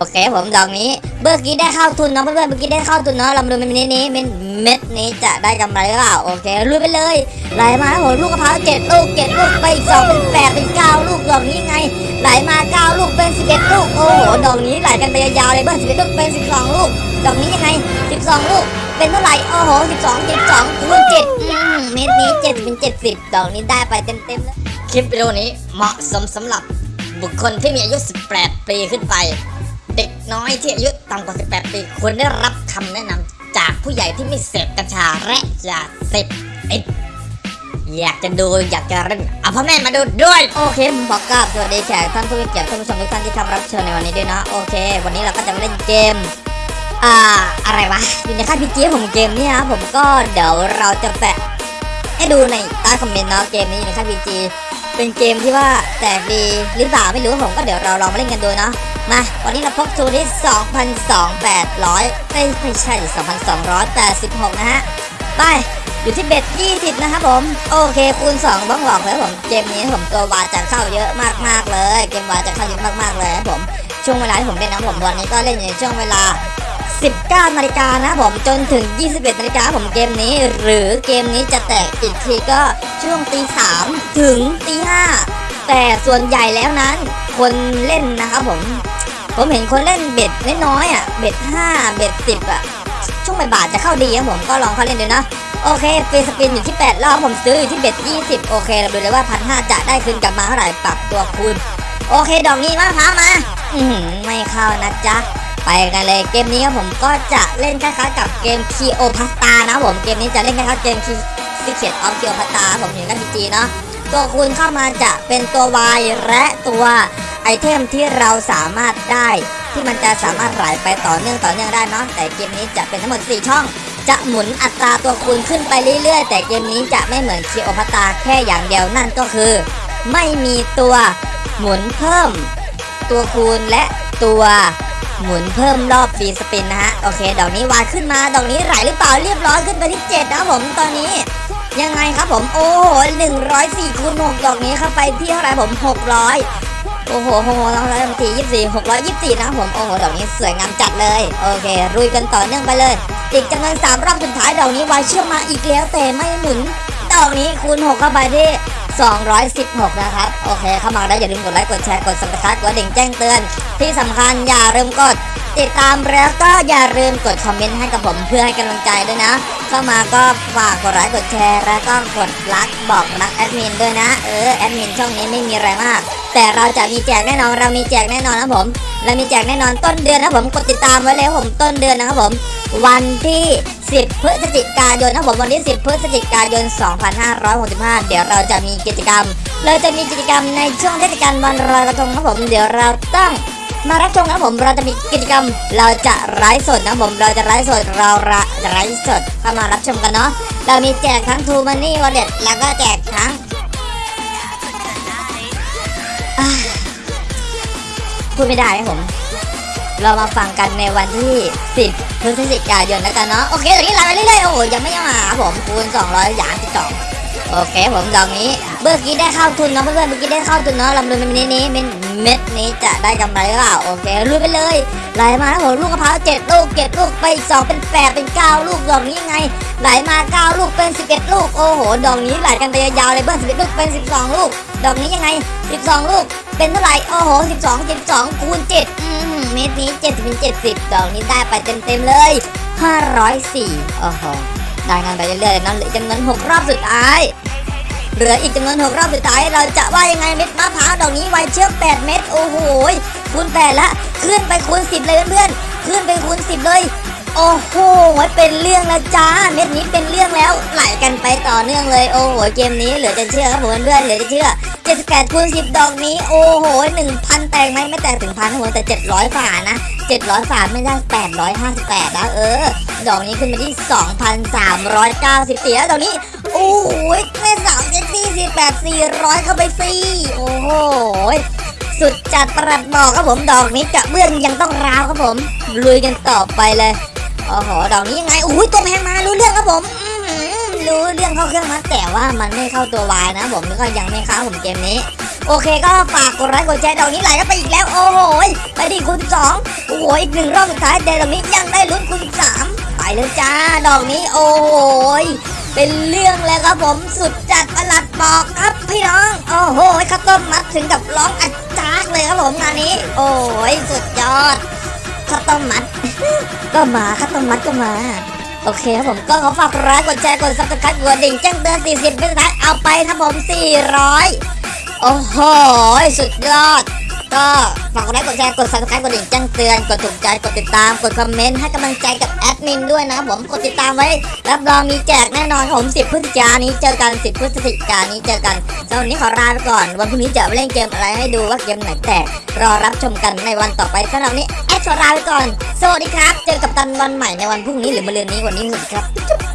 โอเคผมดอกนี้เมื่อกี้ได้เข้าทุนเนาะเพื่อนๆเมื่อกี้ได้เข้าทุนเนาะเรามาดูเม็ดนี้นี้เม็ดเม็ดนี้จะได้กำไรหรือเปล่าโอเคลุยไปเลยไหลมาโอ้โหลูกกระเพราเจ็ดลูกเจ็ดลูกไปอีกสองเป็นแปดเป็นเก้าลูกดอกนี้ไงไหลมาเก้าลูกเป็นสิบเอ็ดลูกโอ้โหดอกนี้ไหลกันไปยาวๆเลยเบิ้ลสิบเอ็ดลูกเป็นสิบสองลูกดอกนี้ยังไงสิบสองลูกเป็นเท่าไหร่โอ้โหสิบสองเจ็ดสองคูณเจ็ดเม็ดนี้เจ็ดเป็นเจ็ดสิบดอกนี้ได้ไปเต็มๆเลยคลิปวิดีโอนี้เหมาะสมสำหรับบุคคลที่มีอายุ 18 ปีขึ้นไป เด็กน้อยที่อายุต่ำกว่า 18 ปีควรได้รับคำแนะนำจากผู้ใหญ่ที่ไม่เสพกัญชาและยาเสพติดอยากจะดูอยากจะเล่นเอาพ่อแม่มาดูด้วย โอเคผมบอกกับสวัสดีแขกท่านผู้มีเกียรติท่านผู้ชมทุกท่านที่ทำรับเชิญในวันนี้ด้วยนะโอเค วันนี้เราก็จะมาเล่นเกมอ่าอะไรวะอยู่ในค่ายพีจีผมเกมนี้นะผมก็เดี๋ยวเราจะแปะให้ดูในใต้คอมเมนต์เนาะเกมนี้อยู่ในค่ายพีจีเป็นเกมที่ว่าแตกดีหรือเปล่าไม่รู้ผมก็เดี๋ยวเราลองมาเล่นกันดูเนาะ มาวันนี้เราพกทูที่2,200เอ้ยไม่ใช่ 2,286 นะฮะ ไป อยู่ที่เบ็ด 20 นะครับผม โอเค คูณ2บ้องหลอกแล้วผม เกมนี้ผมตัววาจะเข้าเยอะมากๆเลย เกมวาจะเข้าเยอะมากๆเลยครับผม ช่วงเวลาที่ผมเล่นนะผมวันนี้ก็เล่นอยู่ในช่วงเวลา19นาฬิกานะผมจนถึง 21นาฬิกาผมเกมนี้ หรือเกมนี้จะแตกอีกทีก็ช่วงตี3ถึงตี5แต่ส่วนใหญ่แล้วนั้นคนเล่นนะครับผม ผมเห็นคนเล่นเบ็ดน้อยๆอะ เบ็ด5เบ็ด10อะ ช่วงบ่ายๆจะเข้าดีครับผมก็ลองเข้าเล่นดูนะ โอเคฟรีสปินอยู่ที่8รอบผมซื้ออยู่ที่เบ็ด20โอเค เราดูเลยว่าพันห้าจะได้คืนกลับมาเท่าไหร่ปรับตัวคูณโอเค ดอกนี้มาพร้ามา อือหือไม่เข้านะจ๊ะไปกันเลยเกมนี้ครับผมก็จะเล่นคล้ายๆกับเกม k ีโอพาสตานะผมเกมนี้จะเล่นคล้ายๆเกมคีซิเ e ตออฟคีโอพาสตาผมอยู่กันพีจีเนาะตัวคูณเข้ามาจะเป็นตัว Y และตัว ไอเทมที่เราสามารถได้ที่มันจะสามารถไหลไปต่อเนื่องต่อเนื่องได้เนาะแต่เกมนี้จะเป็นทั้งหมด 4 ช่อง จะหมุนอัตราตัวคูณขึ้นไปเรื่อยๆ แต่เกมนี้จะไม่เหมือนคีโอพาสตาแค่อย่างเดียวนั่นก็คือ ไม่มีตัวหมุนเพิ่ม ตัวคูณและตัวหมุนเพิ่มรอบฟีสปินนะฮะโอเคดอกนี้วาดขึ้นมาดอกนี้ไหลหรือเปล่าเรียบร้อยขึ้นไปที่7นะผมตอนนี้ยังไงครับผมโอ้โห104คูณ6ดอกนี้เข้าไปที่เท่าไหร่ผม 600 โอ้โหโอ้โหต้องร้อยสี่ยี่สี่หกร้อยยี่สี่นะผมโอ้โหดอกนี้สวยงามจัดเลย โอเครุยกันต่อเนื่องไปเลย อีกจำนวนสามรอบสุดท้ายดอกนี้วายเชื่อมมาอีกแล้วแต่ไม่หมุน ดอกนี้คูณ6เข้าไปที่216 นะครับ โอเค เข้ามาแล้วอย่าลืมกดไลค์ กดแชร์ กด subscribe กดดิ่งแจ้งเตือน ที่สำคัญอย่าลืมกด ติดตามแล้วก็อย่าลืมกดคอมเมนต์ให้กับผมเพื่อให้กำลังใจด้วยนะ เข้ามาก็ฝากกดไลค์ กดแชร์ แล้วก็กดรักบอกรักแอดมินด้วยนะ เออ แอดมินช่องนี้ไม่มีอะไรมาก แต่เราจะมีแจกแน่นอนเรามีแจกแน่นอนนะผม เรามีแจกแน่นอนต้นเดือนนะผมกดติดตามไว้เลยผมต้นเดือนนะครับผม วันที่ 10 พฤศจิกายนนะผมวันที่ 10 พฤศจิกายน 2565 เดี๋ยวเราจะมีกิจกรรม เราจะมีกิจกรรมในช่วงเทศกาลวันลอยกระทงนะผมเดี๋ยวเราต้องมารับชมนะผมเราจะมีกิจกรรม เราจะไลฟ์สดนะผมเราจะไลฟ์สดเราระไลฟ์สดเข้ามารับชมกันเนาะเรามีแจกทั้ง True Money Wallet แล้วก็แจกทั้ง พูดไม่ได้ครับผม เรามาฟังกันในวันที่ 10 พฤศจิกายนแล้วกันเนาะ โอเคตอนนี้ไลฟ์ไปเรื่อยๆ โอ้โหยังไม่มาผมคูณ200อย่างที่สองโอเคผมดอกนี้ เมื่อกี้ได้เข้าทุนเนาะเพื่อนๆเมื่อกี้ได้เข้าทุนเนาะลำดูเม็ดนี้นี้เม็ดเม็ดนี้จะได้กำไรหรือเปล่าโอเคลุยไปเลยไหลมาแล้วผมลูกกระเพราเจ็ดลูกเจ็ดลูกไปอีกสองเป็นแปดเป็นเก้าลูกดอกนี้ยังไงไหลมาเก้าลูกเป็นสิบเอ็ดลูกโอ้โหดอกนี้ไหลกันไปยาวๆเลยเบิ้ลสิบเอ็ดลูกเป็นสิบสองลูก ดอกนี้ยังไงสิบสองลูกเป็นเท่าไหร่โอ้โหสิบสองสิบสองคูณเจ็ดเม็ดนี้เจ็ดสิบเป็นเจ็ดสิบดอกนี้ได้ไปเต็มๆเลยห้าร้อยสี่โอ้โหได้งานไปเรื่อยๆเลยเนะเหลือจำนวนหกรอบสุดท้าย เหลืออีกจำนวนหกรอบสุดท้ายเราจะว่ายังไงเม็ดมะพร้าวดอกนี้ไวเชื่อม8เม็ดโอ้โหคูณ8ละขึ้นไปคูณ10 เลยเพื่อนๆขึ้นไปคูณ10 เลยโอ้โหเป็นเรื่องแล้วจ้าเม็ดนี้เป็นเรื่องแล้วไหลกันไปต่อเนื่องเลยโอ้โหเกมนี้เหลือจะเชื่อครับผมเพื่อนเหลือจะเชื่อ78คูณ10 ดอกนี้โอ้โห1,000 แตกไหมไม่แตกถึงพันครับผมแต่ 700ฝ่านะ 700ฝ่าไม่ได้858นะเออ ดอกนี้ขึ้นมาที่ 2,394แล้วดอกนี้โอ้โหแม่ สาวเจ็ดสี่สิบแปดสี่ร้อยเข้าไปสี่โอ้โหสุดจัดประหลัดบอกครับผมดอกนี้กระเบื้องยังต้องราวครับผมลุยกันต่อไปเลยโอ้โหดอกนี้ยังไงโอ้ยตัวแพงมารู้เรื่องครับผมรู้เรื่องเข้าเครื่องมาแต่ว่ามันไม่เข้าตัววายนะผมก็ยังไม่เข้าผมเกมนี้ โอเคก็ฝากกดไลค์กดแชร์ดอกนี้ไหลกันไปอีกแล้ว โอ้โหไปดิคุณสองโอ้โหอีกหนึ่งรอบสุดท้ายแต่ดอกนี้ยังได้ลุ้นคุณสามไปเลยจ้าดอกนี้โอ้โห เป็นเรื่องเลยครับผมสุดจัดประหลัดบอกครับพี่น้องโอ้โหข้าวต้มมัดถึงกับร้องอัดจากเลยครับผมงานนี้ โอ้ยสุดยอดข้าวต้มมัด ก็มาข้าวต้มมัดก็มา โอเคครับผมก็ขอฝากกดไลค์กดแชร์กด subscribe กดดิ่งแจ้งเตือน40เป็นสุดท้ายเอาไปครับผม 400 โอ้โหสุดยอด ก็ฝากกดไลค์กดแชร์กด subscribe กดดิ่งแจ้งเตือนกดถูกใจกดติดตามกดคอมเมนต์ให้กำลังใจกับแอดมินด้วยนะผมกดติดตามไว้รับรองมีแจกแน่นอนผม10พฤศจิกายนนี้เจอกัน 10พฤศจิกายนนี้เจอกันสำหรับวันนี้ขอลาไปก่อน วันพรุ่งนี้จะเล่นเกมอะไรให้ดูว่าเกมไหนแตกรอรับชมกันในวันต่อไปสำหรับวันนี้แอดขอลาไปก่อนสวัสดีครับ เจอกับตันวันใหม่ในวันพรุ่งนี้หรือมะรืนนี้วันนี้สวัสดีครับ